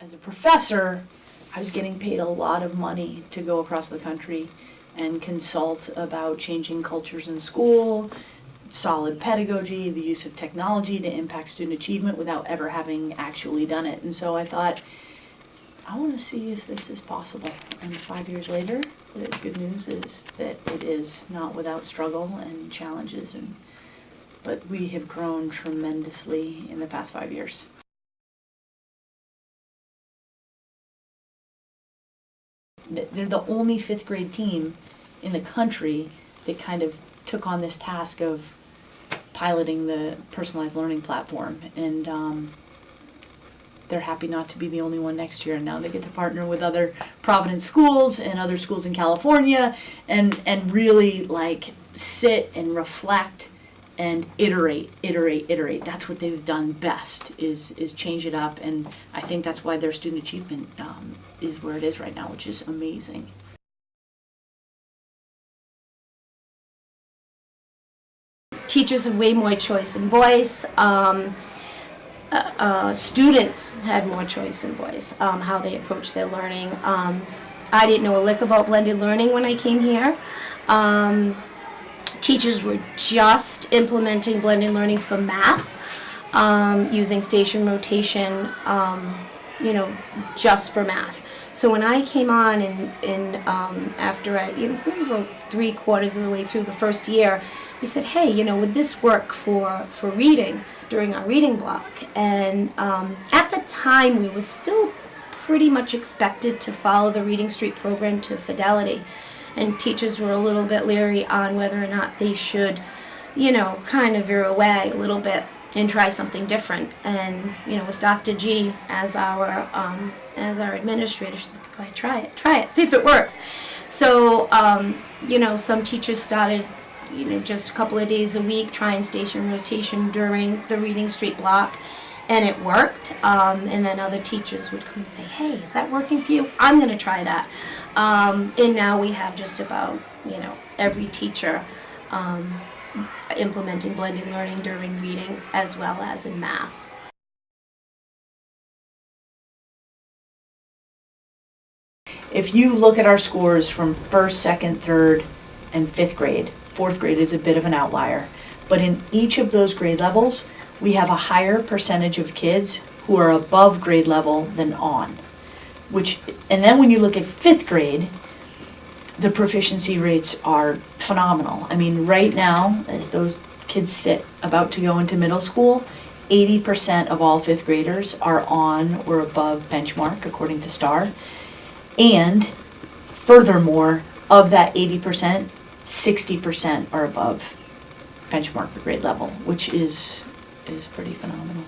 as a professor, I was getting paid a lot of money to go across the country and consult about changing cultures in school, solid pedagogy, the use of technology to impact student achievement without ever having actually done it. And so I thought, I want to see if this is possible. And five years later, the good news is that it is not without struggle and challenges and but we have grown tremendously in the past five years. They're the only fifth grade team in the country that kind of took on this task of piloting the personalized learning platform. And um, they're happy not to be the only one next year. And now they get to partner with other Providence schools and other schools in California and, and really like sit and reflect and iterate, iterate, iterate. That's what they've done best is is change it up, and I think that's why their student achievement um, is where it is right now, which is amazing. teachers have way more choice and voice. Um, uh, uh, students had more choice and voice, um, how they approach their learning. Um, I didn't know a lick about blended learning when I came here. Um, teachers were just implementing blended learning for math, um, using station rotation, um, you know, just for math. So when I came on and, and um, after I, you know, three quarters of the way through the first year, we said, hey, you know, would this work for, for reading during our reading block? And um, at the time, we were still pretty much expected to follow the Reading Street program to fidelity. And teachers were a little bit leery on whether or not they should, you know, kind of veer away a little bit and try something different. And you know, with Dr. G as our um, as our administrator, she's like, go ahead, try it, try it, see if it works. So um, you know, some teachers started, you know, just a couple of days a week trying station rotation during the Reading Street block. And it worked, um, and then other teachers would come and say, "Hey, is that working for you? I'm going to try that." Um, and now we have just about, you know, every teacher um, implementing blended learning during reading as well as in math. If you look at our scores from first, second, third, and fifth grade, fourth grade is a bit of an outlier. But in each of those grade levels, we have a higher percentage of kids who are above grade level than on. Which, and then when you look at fifth grade, the proficiency rates are phenomenal. I mean, right now, as those kids sit about to go into middle school, 80% of all fifth graders are on or above benchmark, according to STAR. And furthermore, of that 80%, 60% are above benchmark grade level, which is is pretty phenomenal.